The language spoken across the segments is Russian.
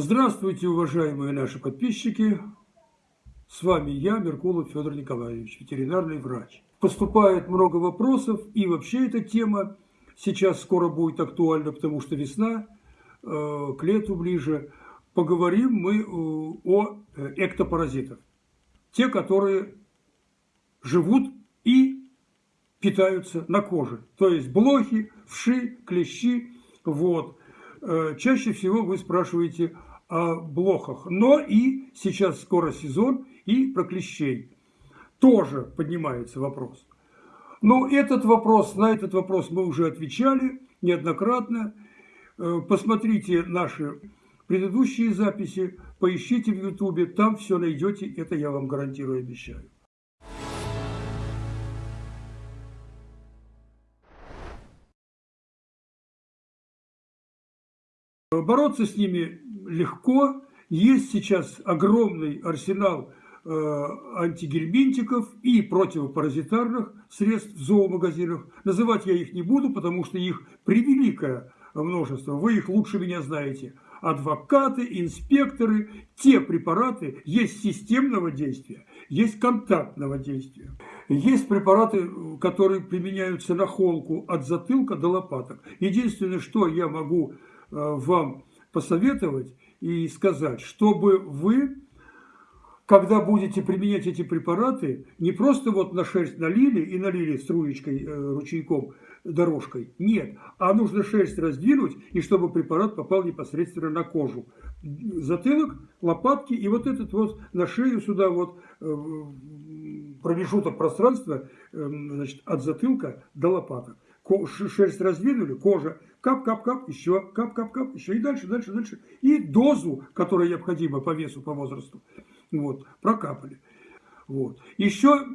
Здравствуйте, уважаемые наши подписчики! С вами я, Меркулов Федор Николаевич, ветеринарный врач. Поступает много вопросов, и вообще эта тема сейчас скоро будет актуальна, потому что весна, э, к лету ближе. Поговорим мы э, о э, эктопаразитах. Те, которые живут и питаются на коже. То есть блохи, вши, клещи. Вот. Чаще всего вы спрашиваете о блохах. Но и сейчас скоро сезон и про клещей. Тоже поднимается вопрос. Но этот вопрос, на этот вопрос мы уже отвечали неоднократно. Э, посмотрите наши предыдущие записи, поищите в Ютубе, там все найдете, это я вам гарантирую, обещаю. Бороться с ними легко. Есть сейчас огромный арсенал э, антигельминтиков и противопаразитарных средств в зоомагазинах. Называть я их не буду, потому что их превеликое множество. Вы их лучше меня знаете. Адвокаты, инспекторы, те препараты есть системного действия, есть контактного действия. Есть препараты, которые применяются на холку от затылка до лопаток. Единственное, что я могу э, вам посоветовать и сказать, чтобы вы, когда будете применять эти препараты, не просто вот на шерсть налили и налили струечкой, э, ручейком, дорожкой. Нет, а нужно шерсть раздвинуть, и чтобы препарат попал непосредственно на кожу. Затылок, лопатки и вот этот вот на шею сюда вот э, промежуток пространства э, значит, от затылка до лопаток шерсть раздвинули, кожа, кап-кап-кап, еще, кап-кап-кап, еще и дальше, дальше, дальше. И дозу, которая необходима по весу, по возрасту, вот, прокапали. Вот. Еще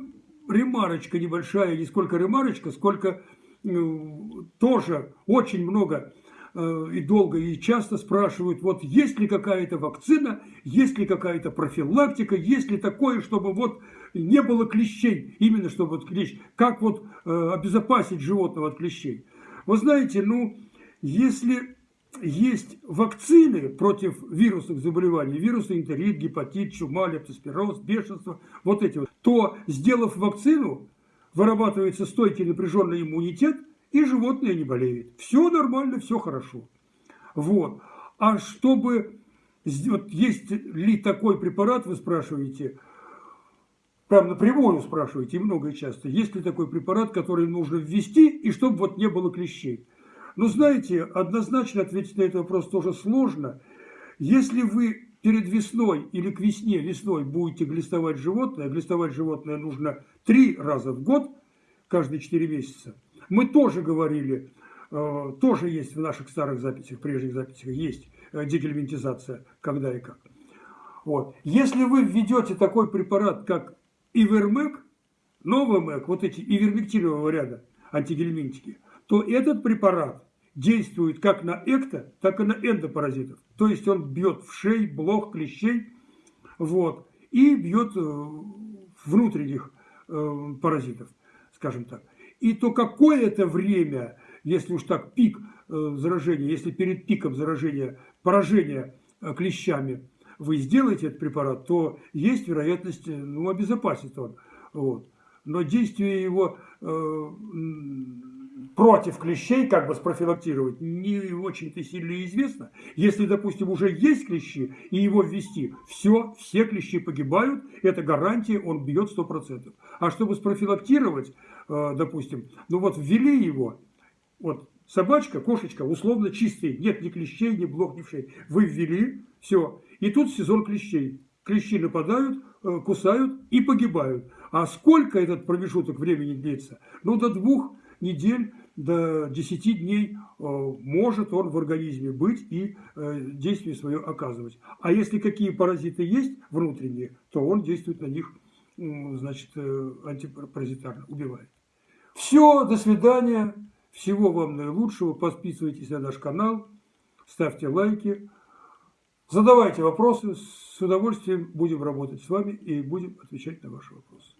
ремарочка небольшая, не сколько ремарочка, сколько ну, тоже очень много Э, и долго, и часто спрашивают, вот есть ли какая-то вакцина, есть ли какая-то профилактика, есть ли такое, чтобы вот не было клещей, именно чтобы вот клещ, как вот э, обезопасить животного от клещей. Вы знаете, ну, если есть вакцины против вирусных заболеваний, вирусный энтерит, гепатит, чума, лептоспироз, бешенство, вот эти вот, то, сделав вакцину, вырабатывается стойкий напряженный иммунитет – и животное не болеет. Все нормально, все хорошо. Вот. А чтобы... Вот есть ли такой препарат, вы спрашиваете, прям напрямую спрашиваете, и много и часто, есть ли такой препарат, который нужно ввести, и чтобы вот не было клещей. Ну, знаете, однозначно ответить на этот вопрос тоже сложно. Если вы перед весной или к весне, весной будете глистовать животное, глистовать животное нужно три раза в год, каждые четыре месяца, мы тоже говорили, э, тоже есть в наших старых записях, прежних записях, есть э, дегельминтизация, когда и как. Вот. Если вы введете такой препарат, как Ивермек, Новомек, вот эти ивермектинового ряда антигельминтики, то этот препарат действует как на экто, так и на эндопаразитов. То есть он бьет в шей, блох, клещей, вот, и бьет э, внутренних паразитов, скажем так и то какое-то время, если уж так пик э, заражения, если перед пиком заражения, поражения э, клещами вы сделаете этот препарат, то есть вероятность, э, ну, обезопасит он. Вот. Но действие его э, против клещей, как бы спрофилактировать, не очень-то сильно известно. Если, допустим, уже есть клещи, и его ввести, все, все клещи погибают, это гарантия, он бьет 100%. А чтобы спрофилактировать, Э, допустим, ну вот ввели его, вот собачка, кошечка условно чистые, нет ни клещей, ни блох, ни вшей. Вы ввели, все, и тут сезон клещей. Клещи нападают, э, кусают и погибают. А сколько этот промежуток времени длится? Ну, до двух недель, до 10 дней э, может он в организме быть и действие свое оказывать. А если какие паразиты есть внутренние, то он действует на них значит, антипаразитарно, убивает. Все, до свидания. Всего вам наилучшего. Подписывайтесь на наш канал, ставьте лайки, задавайте вопросы. С удовольствием будем работать с вами и будем отвечать на ваши вопросы.